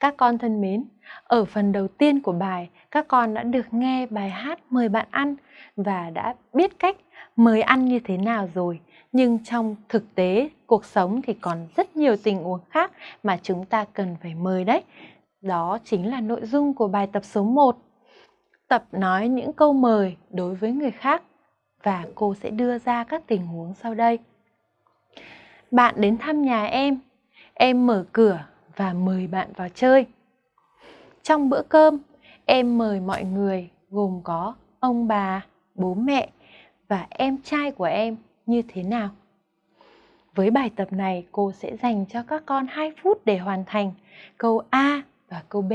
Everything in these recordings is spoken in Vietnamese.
Các con thân mến, ở phần đầu tiên của bài, các con đã được nghe bài hát mời bạn ăn và đã biết cách mời ăn như thế nào rồi. Nhưng trong thực tế, cuộc sống thì còn rất nhiều tình huống khác mà chúng ta cần phải mời đấy. Đó chính là nội dung của bài tập số 1. Tập nói những câu mời đối với người khác và cô sẽ đưa ra các tình huống sau đây. Bạn đến thăm nhà em, em mở cửa và mời bạn vào chơi. Trong bữa cơm, em mời mọi người gồm có ông bà, bố mẹ và em trai của em như thế nào? Với bài tập này, cô sẽ dành cho các con 2 phút để hoàn thành câu A và câu B.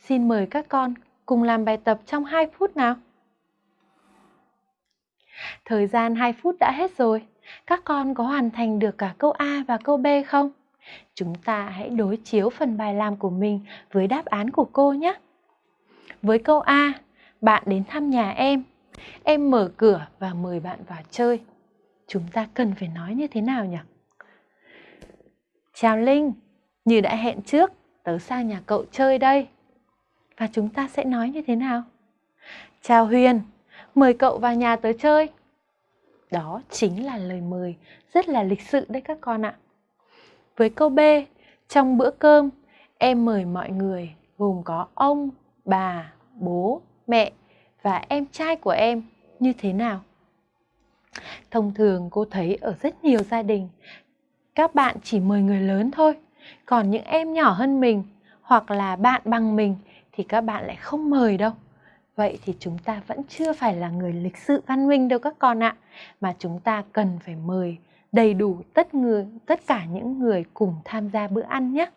Xin mời các con cùng làm bài tập trong 2 phút nào. Thời gian 2 phút đã hết rồi. Các con có hoàn thành được cả câu A và câu B không? Chúng ta hãy đối chiếu phần bài làm của mình với đáp án của cô nhé. Với câu A, bạn đến thăm nhà em. Em mở cửa và mời bạn vào chơi. Chúng ta cần phải nói như thế nào nhỉ? Chào Linh, như đã hẹn trước, tớ sang nhà cậu chơi đây. Và chúng ta sẽ nói như thế nào? Chào Huyền, mời cậu vào nhà tớ chơi. Đó chính là lời mời rất là lịch sự đấy các con ạ. Với câu B, trong bữa cơm, em mời mọi người gồm có ông, bà, bố, mẹ và em trai của em như thế nào? Thông thường cô thấy ở rất nhiều gia đình, các bạn chỉ mời người lớn thôi, còn những em nhỏ hơn mình hoặc là bạn bằng mình thì các bạn lại không mời đâu. Vậy thì chúng ta vẫn chưa phải là người lịch sự văn minh đâu các con ạ, mà chúng ta cần phải mời đầy đủ tất người tất cả những người cùng tham gia bữa ăn nhé.